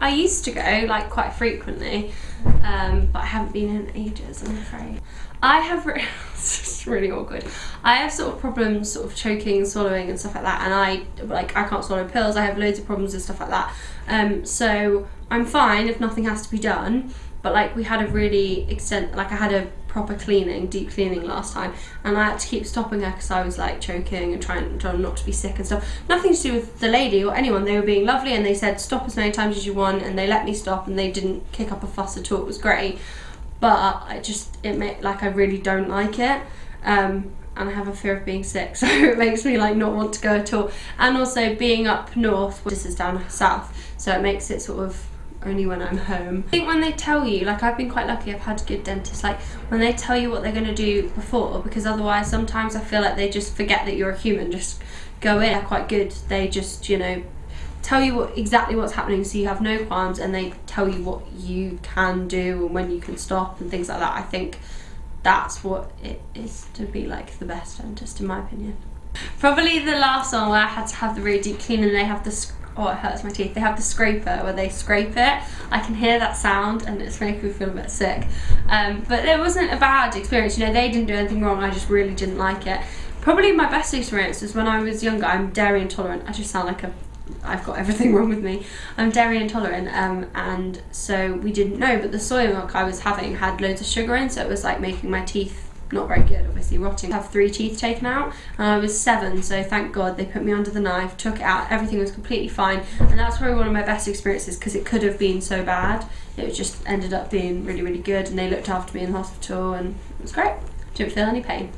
I used to go like quite frequently, um, but I haven't been in ages, I'm afraid. I have, it's really awkward. I have sort of problems sort of choking, swallowing and stuff like that and I, like I can't swallow pills, I have loads of problems and stuff like that. Um, so I'm fine if nothing has to be done, but like we had a really extent, like I had a proper cleaning, deep cleaning last time, and I had to keep stopping her because I was like choking and trying, trying not to be sick and stuff. Nothing to do with the lady or anyone. They were being lovely and they said stop as many times as you want, and they let me stop and they didn't kick up a fuss at all. It was great, but I just it made like I really don't like it. Um, and I have a fear of being sick, so it makes me like not want to go at all. And also being up north, this is down south, so it makes it sort of only when I'm home. I think when they tell you, like I've been quite lucky, I've had good dentists, like when they tell you what they're going to do before, because otherwise sometimes I feel like they just forget that you're a human, just go in. They're quite good, they just, you know, tell you what exactly what's happening so you have no qualms and they tell you what you can do and when you can stop and things like that. I think that's what it is to be like the best dentist in my opinion. Probably the last one where I had to have the really deep clean and they have the oh it hurts my teeth. They have the scraper. Where they scrape it I can hear that sound and it's making me feel a bit sick. Um, but it wasn't a bad experience. You know they didn't do anything wrong. I just really didn't like it. Probably my best experience was when I was younger. I'm dairy intolerant. I just sound like a I've got everything wrong with me. I'm dairy intolerant um, and so we didn't know but the soy milk I was having had loads of sugar in so it was like making my teeth not very good, obviously rotting. I have three teeth taken out and I was seven, so thank God they put me under the knife, took it out, everything was completely fine. And that's probably one of my best experiences because it could have been so bad. It just ended up being really, really good and they looked after me in the hospital and it was great. Didn't feel any pain.